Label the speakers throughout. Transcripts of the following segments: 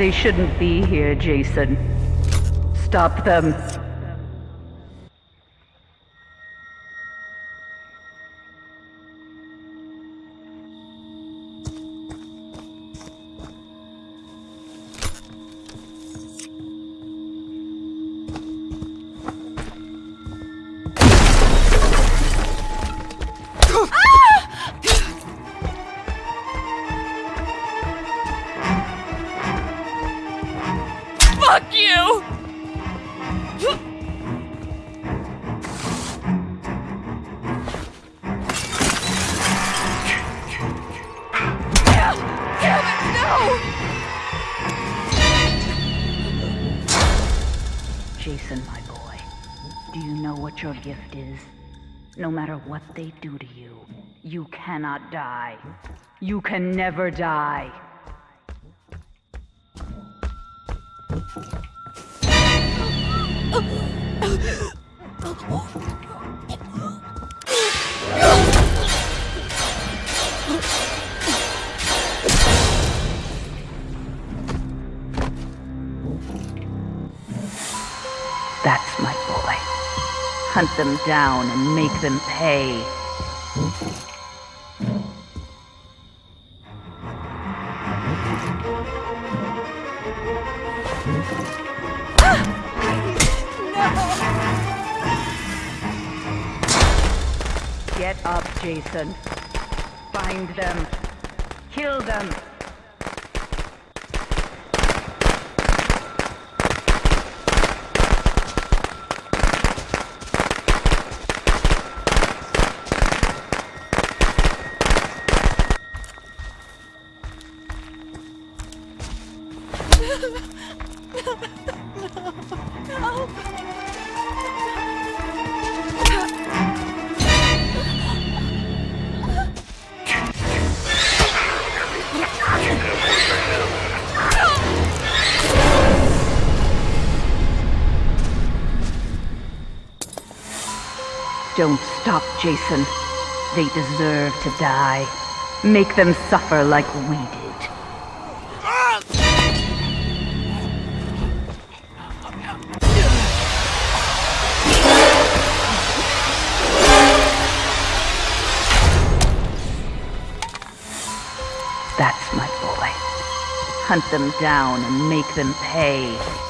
Speaker 1: They shouldn't be here, Jason. Stop them.
Speaker 2: Fuck you!
Speaker 1: Jason, my boy, do you know what your gift is? No matter what they do to you, you cannot die. You can never die. That's my boy. Hunt them down and make them pay. Get up, Jason. Find them. Kill them. Don't stop, Jason. They deserve to die. Make them suffer like we did. That's my boy. Hunt them down and make them pay.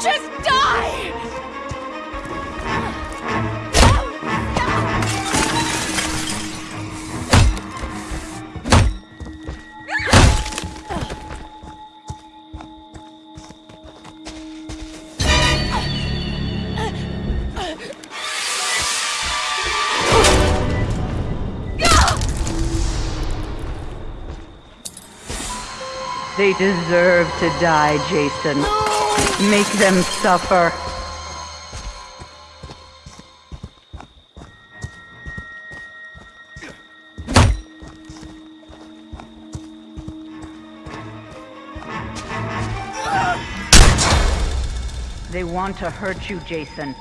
Speaker 2: Just die!
Speaker 1: They deserve to die, Jason. Make them suffer. They want to hurt you, Jason.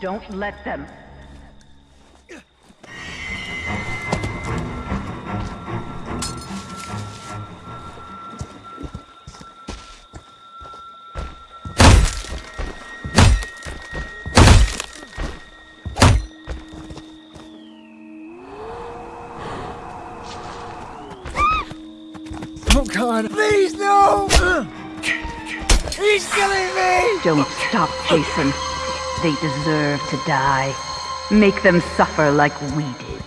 Speaker 1: Don't let them.
Speaker 3: God! Please no! He's killing me!
Speaker 1: Don't stop, Jason. They deserve to die. Make them suffer like we did.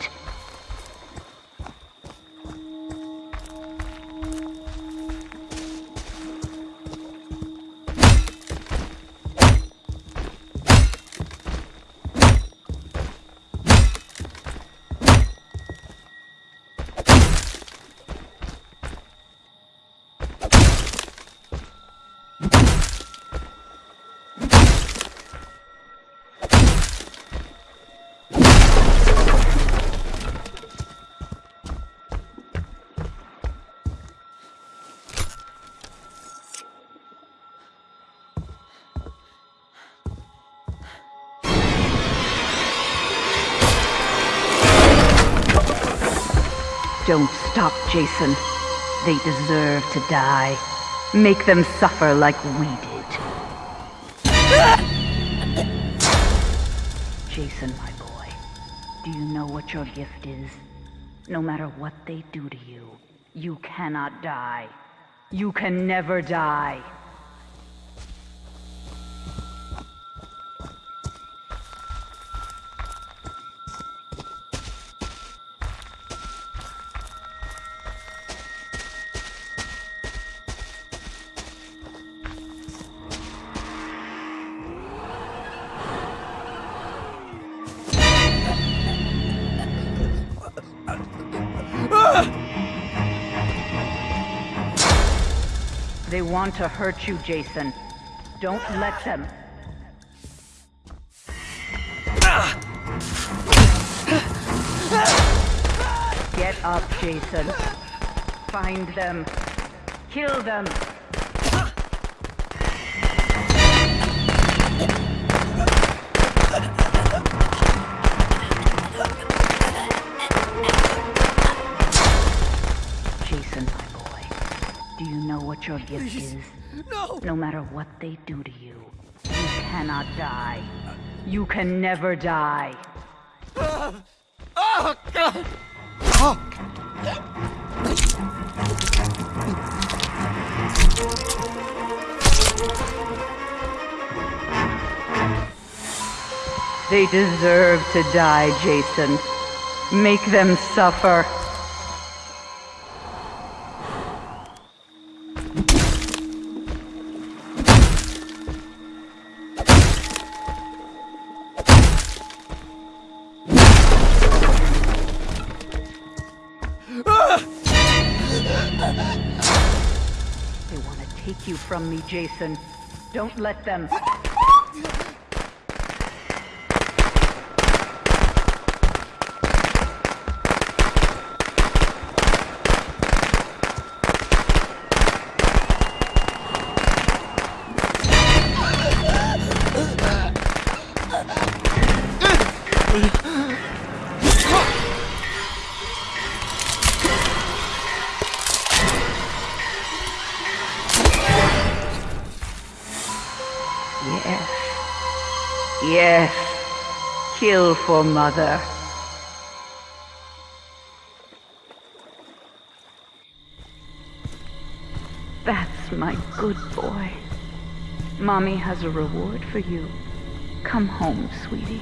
Speaker 1: Don't stop, Jason. They deserve to die. Make them suffer like we did. Jason, my boy, do you know what your gift is? No matter what they do to you, you cannot die. You can never die. They want to hurt you, Jason. Don't let them. Get up, Jason. Find them. Kill them. Know what your gift is?
Speaker 3: No!
Speaker 1: No matter what they do to you, you cannot die. You can never die.
Speaker 3: Oh, God! Oh!
Speaker 1: They deserve to die, Jason. Make them suffer. You from me, Jason. Don't let them. Kill for mother. That's my good boy. Mommy has a reward for you. Come home, sweetie.